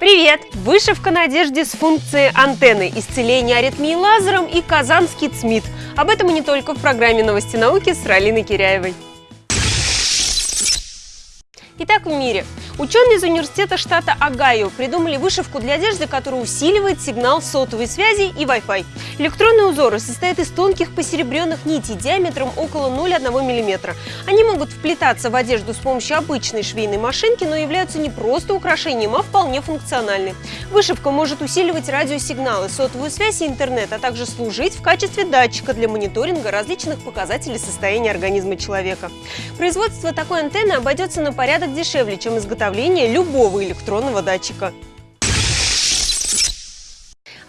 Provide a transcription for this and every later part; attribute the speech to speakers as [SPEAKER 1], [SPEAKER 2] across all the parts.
[SPEAKER 1] Привет! Вышивка на одежде с функцией антенны, исцеление аритмии лазером и казанский ЦМИД. Об этом и не только в программе «Новости науки» с Ралиной Киряевой. Итак, в мире. Ученые из университета штата Огайо придумали вышивку для одежды, которая усиливает сигнал сотовой связи и Wi-Fi. Электронные узоры состоят из тонких посеребренных нитей диаметром около 0,1 мм. Они могут вплетаться в одежду с помощью обычной швейной машинки, но являются не просто украшением, а вполне функциональны. Вышивка может усиливать радиосигналы, сотовую связь и интернет, а также служить в качестве датчика для мониторинга различных показателей состояния организма человека. Производство такой антенны обойдется на порядок дешевле, чем изготовление изготовления любого электронного датчика.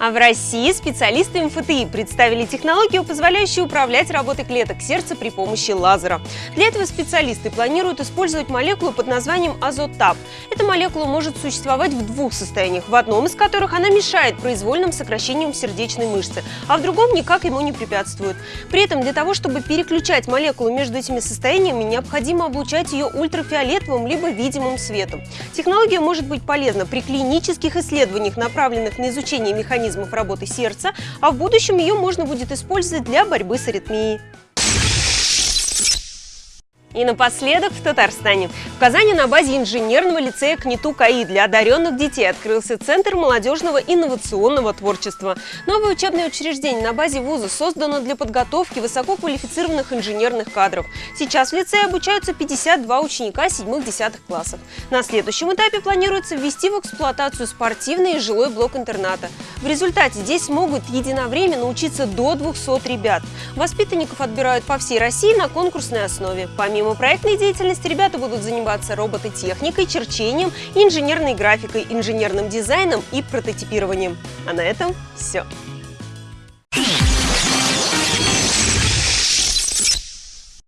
[SPEAKER 1] А в России специалисты МФТИ представили технологию, позволяющую управлять работой клеток сердца при помощи лазера. Для этого специалисты планируют использовать молекулу под названием азотап. Эта молекула может существовать в двух состояниях, в одном из которых она мешает произвольным сокращениям сердечной мышцы, а в другом никак ему не препятствует. При этом для того, чтобы переключать молекулу между этими состояниями, необходимо облучать ее ультрафиолетовым либо видимым светом. Технология может быть полезна при клинических исследованиях, направленных на изучение механизмов механизмов работы сердца, а в будущем ее можно будет использовать для борьбы с аритмией. И напоследок в Татарстане. В Казани на базе инженерного лицея КНИТУ КАИ для одаренных детей открылся Центр молодежного инновационного творчества. Новое учебное учреждение на базе вуза создано для подготовки высококвалифицированных инженерных кадров. Сейчас в лицее обучаются 52 ученика 7-10 классов. На следующем этапе планируется ввести в эксплуатацию спортивный и жилой блок интерната. В результате здесь могут единовременно учиться до 200 ребят. Воспитанников отбирают по всей России на конкурсной основе. Помимо Помимо проектной деятельности, ребята будут заниматься робототехникой, черчением, инженерной графикой, инженерным дизайном и прототипированием. А на этом все.